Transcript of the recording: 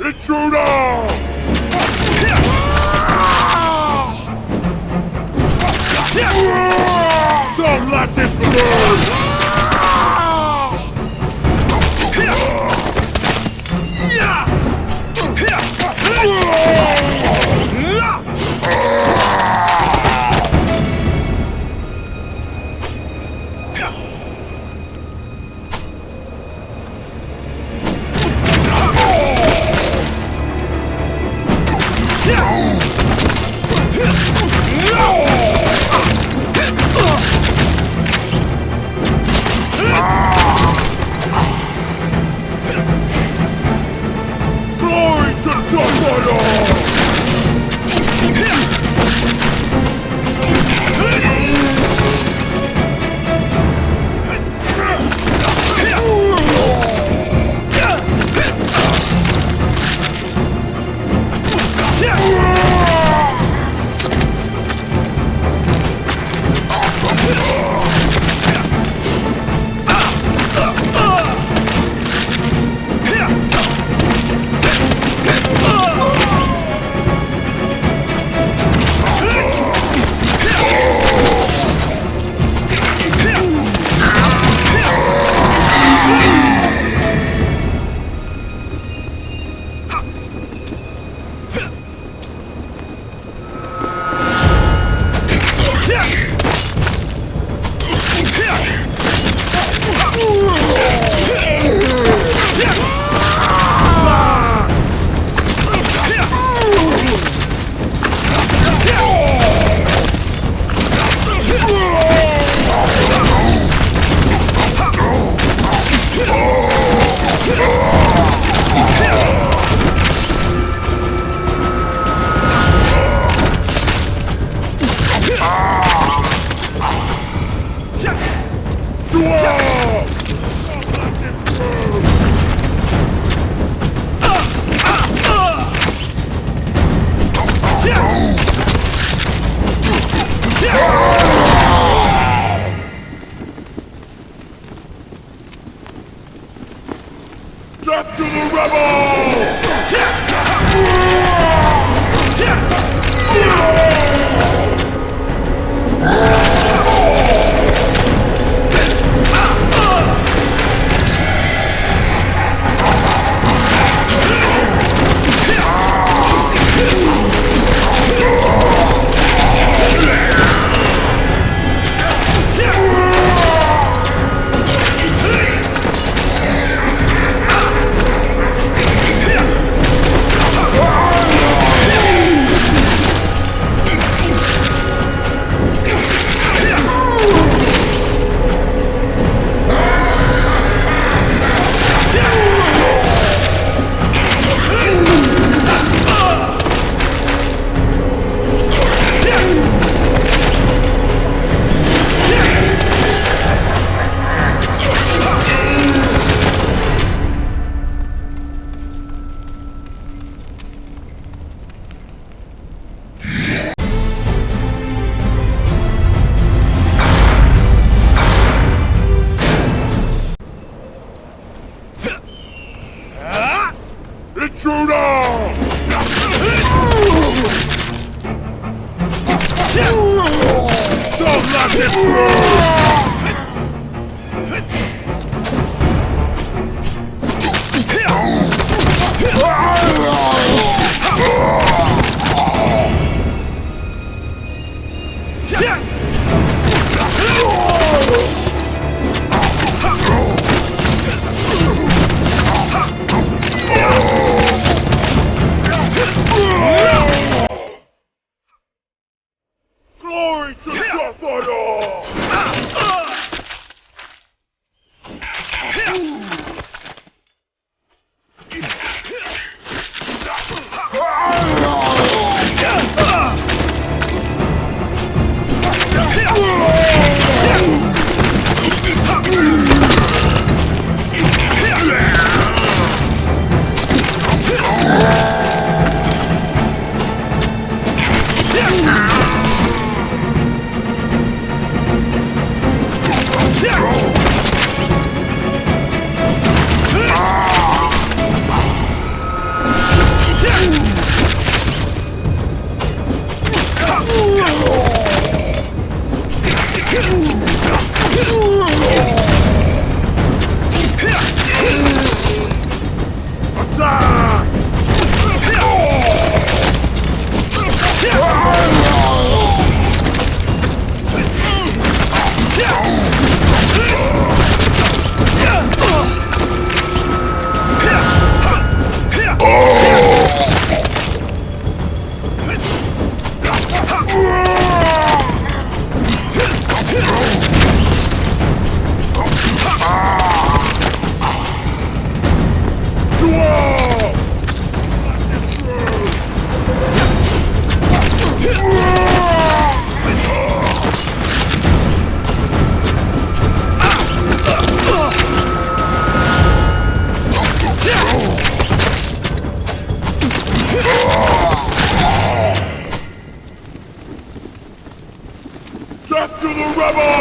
Intruder! Don't let him burn! 站住你骗 Intruder! Don't let him burn! Rebel!